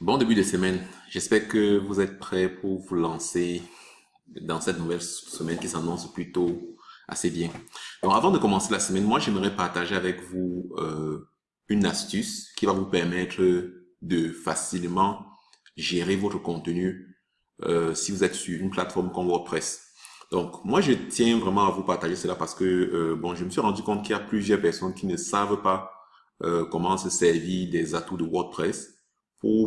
Bon début de semaine. J'espère que vous êtes prêts pour vous lancer dans cette nouvelle semaine qui s'annonce plutôt assez bien. Donc avant de commencer la semaine, moi j'aimerais partager avec vous euh, une astuce qui va vous permettre de facilement gérer votre contenu euh, si vous êtes sur une plateforme comme WordPress. Donc moi je tiens vraiment à vous partager cela parce que euh, bon je me suis rendu compte qu'il y a plusieurs personnes qui ne savent pas comment se servir des atouts de WordPress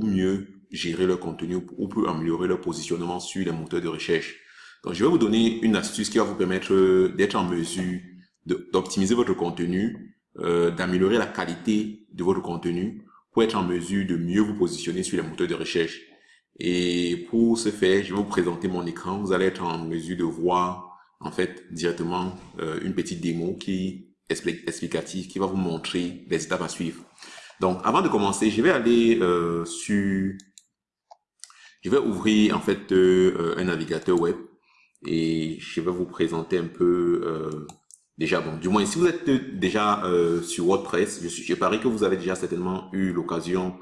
mieux gérer leur contenu ou pour améliorer leur positionnement sur les moteurs de recherche. Donc, je vais vous donner une astuce qui va vous permettre d'être en mesure d'optimiser votre contenu, euh, d'améliorer la qualité de votre contenu pour être en mesure de mieux vous positionner sur les moteurs de recherche. Et pour ce faire, je vais vous présenter mon écran. Vous allez être en mesure de voir en fait directement euh, une petite démo qui explicative qui va vous montrer les étapes à suivre. Donc, avant de commencer, je vais aller euh, sur... Je vais ouvrir en fait euh, un navigateur web et je vais vous présenter un peu... Euh, déjà, bon, du moins, si vous êtes déjà sur WordPress, je, suis, je parie que vous avez déjà certainement eu l'occasion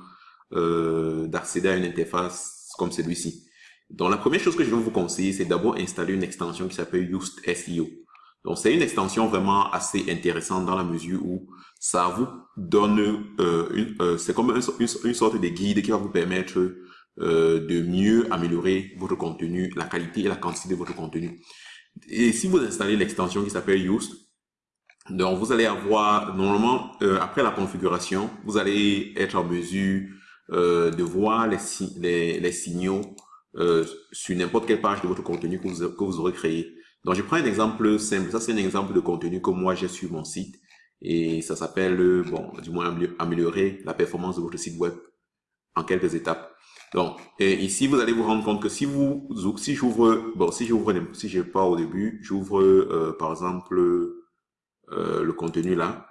d'accéder à une interface comme celui-ci. Donc, la première chose que je vais vous conseiller, c'est d'abord installer une extension qui s'appelle Yoast SEO. Donc, c'est une extension vraiment assez intéressante dans la mesure où ça vous donne, euh, une, euh, c'est comme une, sorte de guide qui va vous permettre euh, de mieux améliorer votre contenu, la qualité et la quantité de votre contenu. Et si vous installez l'extension qui s'appelle Yoast, donc vous allez avoir, normalement, euh, après la configuration, vous allez être en mesure euh, de voir les, les, les signaux euh, sur n'importe quelle page de votre contenu que vous, que vous aurez créé. Donc, je prends un exemple simple. Ça, c'est un exemple de contenu que moi, j'ai sur mon site. Et ça s'appelle, bon, du moins, améliorer la performance de votre site web en quelques étapes. Donc, et ici, vous allez vous rendre compte que si vous, si j'ouvre, bon, si j'ouvre, si je pas au début, j'ouvre, euh, par exemple, euh, le contenu là.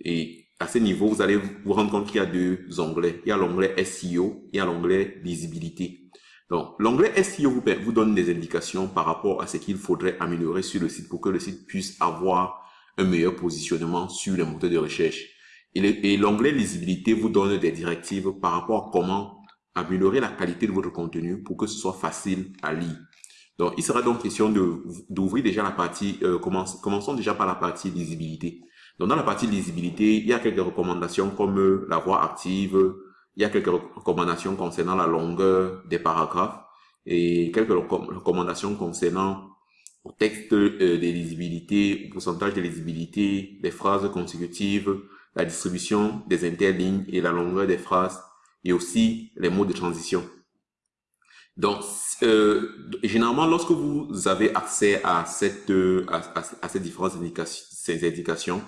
Et à ce niveau, vous allez vous rendre compte qu'il y a deux onglets. Il y a l'onglet SEO, il y a l'onglet visibilité. Donc, l'onglet SEO vous, donne des indications par rapport à ce qu'il faudrait améliorer sur le site pour que le site puisse avoir un meilleur positionnement sur les moteurs de recherche. Et l'onglet lisibilité vous donne des directives par rapport à comment améliorer la qualité de votre contenu pour que ce soit facile à lire. Donc, il sera donc question d'ouvrir déjà la partie, euh, commençons déjà par la partie lisibilité. Donc, dans la partie lisibilité, il y a quelques recommandations comme euh, la voix active, il y a quelques recommandations concernant la longueur des paragraphes et quelques recommandations concernant le texte euh, de lisibilité, le pourcentage de lisibilité, les phrases consécutives, la distribution des interlignes et la longueur des phrases et aussi les mots de transition. Donc, euh, généralement, lorsque vous avez accès à cette à, ces différentes indications,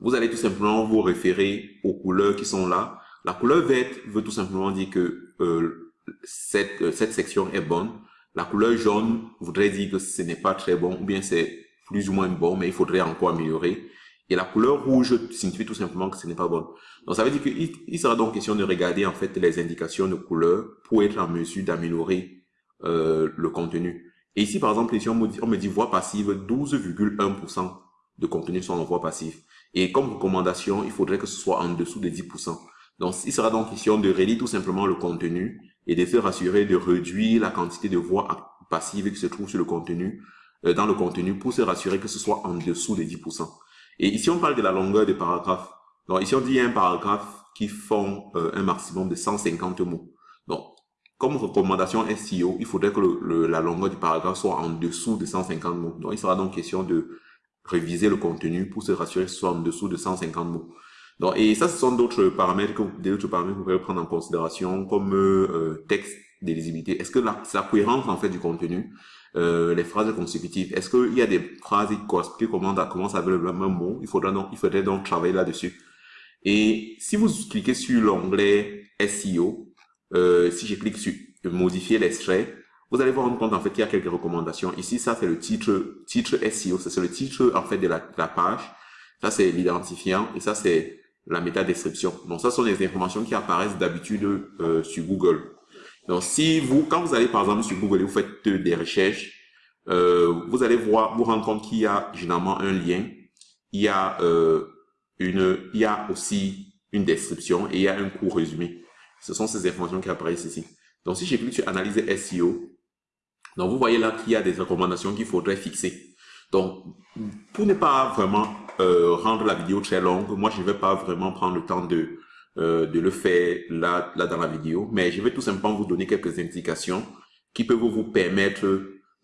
vous allez tout simplement vous référer aux couleurs qui sont là la couleur verte veut tout simplement dire que euh, cette, euh, cette section est bonne. La couleur jaune voudrait dire que ce n'est pas très bon ou bien c'est plus ou moins bon, mais il faudrait encore améliorer. Et la couleur rouge signifie tout simplement que ce n'est pas bon. Donc ça veut dire qu'il il sera donc question de regarder en fait les indications de couleur pour être en mesure d'améliorer euh, le contenu. Et ici par exemple, ici on me dit, on voix passive, 12,1% de contenu sont en voix passive. Et comme recommandation, il faudrait que ce soit en dessous de 10%. Donc, il sera donc question de relire tout simplement le contenu et de se rassurer de réduire la quantité de voix passives qui se trouve sur le contenu, euh, dans le contenu, pour se rassurer que ce soit en dessous des 10%. Et ici, on parle de la longueur des paragraphes. Donc, ici, on dit un paragraphe qui font euh, un maximum de 150 mots. Donc, comme recommandation SEO, il faudrait que le, la longueur du paragraphe soit en dessous de 150 mots. Donc, il sera donc question de réviser le contenu pour se rassurer que ce soit en dessous de 150 mots. Donc, et ça, ce sont d'autres paramètres que d'autres paramètres que vous pouvez prendre en considération, comme euh, texte de lisibilité. Est-ce que la, la cohérence en fait du contenu, euh, les phrases consécutives, est-ce qu'il y a des phrases qui commencent avec le même mot Il faudra donc, il faudrait donc travailler là-dessus. Et si vous cliquez sur l'onglet SEO, euh, si je clique sur modifier l'extrait, vous allez vous rendre compte en fait qu'il y a quelques recommandations. Ici, ça c'est le titre, titre SEO, c'est le titre en fait de la, la page. Ça c'est l'identifiant et ça c'est la métadescription. Donc, ça sont les informations qui apparaissent d'habitude euh, sur Google. Donc, si vous, quand vous allez par exemple sur Google et vous faites des recherches, euh, vous allez voir, vous rendre compte qu'il y a généralement un lien, il y a euh, une, il y a aussi une description et il y a un court résumé. Ce sont ces informations qui apparaissent ici. Donc, si je clique sur analyse SEO, donc vous voyez là qu'il y a des recommandations qu'il faudrait fixer. Donc, pour ne pas vraiment euh, rendre la vidéo très longue, moi, je ne vais pas vraiment prendre le temps de, euh, de le faire là, là dans la vidéo, mais je vais tout simplement vous donner quelques indications qui peuvent vous permettre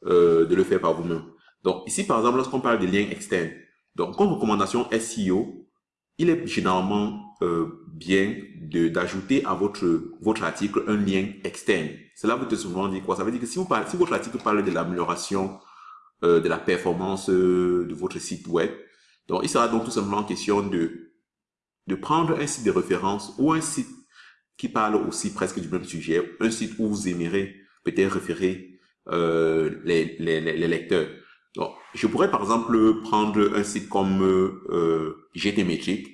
euh, de le faire par vous-même. Donc, ici, par exemple, lorsqu'on parle de liens externes, donc, comme recommandation SEO, il est généralement euh, bien d'ajouter à votre, votre article un lien externe. Cela vous te souvent dit quoi? Ça veut dire que si, vous parlez, si votre article parle de l'amélioration euh, de la performance euh, de votre site web, donc il sera donc tout simplement question de, de prendre un site de référence ou un site qui parle aussi presque du même sujet, un site où vous aimerez peut-être référer euh, les, les, les, lecteurs. Donc, je pourrais par exemple prendre un site comme euh, GTmetric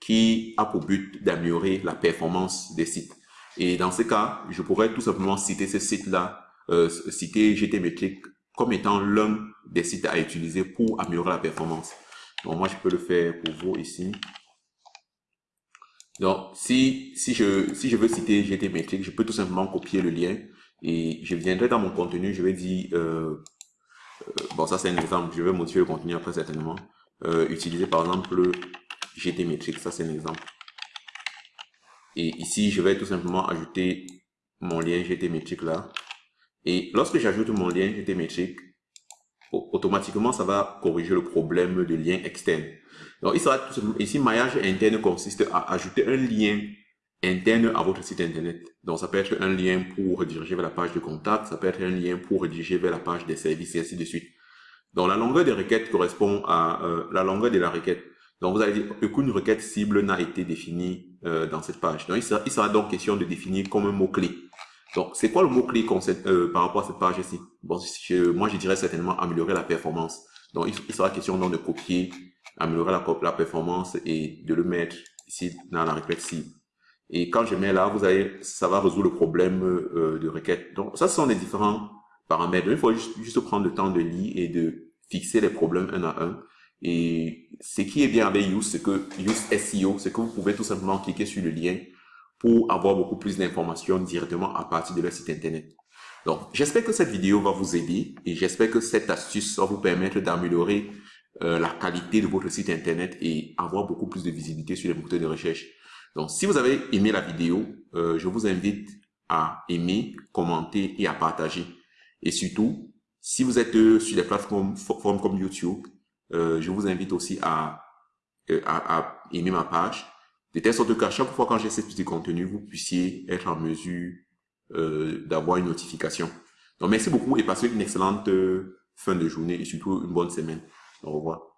qui a pour but d'améliorer la performance des sites. Et dans ce cas, je pourrais tout simplement citer ce site-là, euh, citer GTmetric comme étant l'un des sites à utiliser pour améliorer la performance. Donc moi, je peux le faire pour vous ici. Donc, si, si, je, si je veux citer GTmetric, je peux tout simplement copier le lien et je viendrai dans mon contenu, je vais dire, euh, euh, bon ça c'est un exemple, je vais modifier le contenu après certainement, euh, utiliser par exemple GTmetric, ça c'est un exemple. Et ici, je vais tout simplement ajouter mon lien GTmetric là. Et lorsque j'ajoute mon lien GTmetric, automatiquement, ça va corriger le problème de lien externe. Donc, il sera tout simplement, ici, maillage interne consiste à ajouter un lien interne à votre site internet. Donc, ça peut être un lien pour rediriger vers la page de contact, ça peut être un lien pour rediriger vers la page des services et ainsi de suite. Donc, la longueur des requêtes correspond à euh, la longueur de la requête. Donc, vous allez dire qu'une requête cible n'a été définie euh, dans cette page. Donc, il sera, il sera, donc question de définir comme un mot-clé. Donc, c'est quoi le mot-clé euh, par rapport à cette page-ci? Bon, Moi, je dirais certainement améliorer la performance. Donc, il, sera question donc de copier, améliorer la, la, performance et de le mettre ici dans la requête cible. Et quand je mets là, vous allez, ça va résoudre le problème euh, de requête. Donc, ça, ce sont les différents paramètres. il faut juste, juste prendre le temps de lire et de fixer les problèmes un à un. Et ce qui est bien avec Use, c'est que Use SEO, c'est que vous pouvez tout simplement cliquer sur le lien pour avoir beaucoup plus d'informations directement à partir de leur site internet. Donc, j'espère que cette vidéo va vous aider et j'espère que cette astuce va vous permettre d'améliorer euh, la qualité de votre site internet et avoir beaucoup plus de visibilité sur les moteurs de recherche. Donc, si vous avez aimé la vidéo, euh, je vous invite à aimer, commenter et à partager. Et surtout, si vous êtes euh, sur des plateformes comme YouTube, euh, je vous invite aussi à, euh, à, à, aimer ma page, de telle sorte qu'à chaque fois quand j'ai ce petit contenu, vous puissiez être en mesure euh, d'avoir une notification. Donc merci beaucoup et passez une excellente euh, fin de journée et surtout une bonne semaine. Au revoir.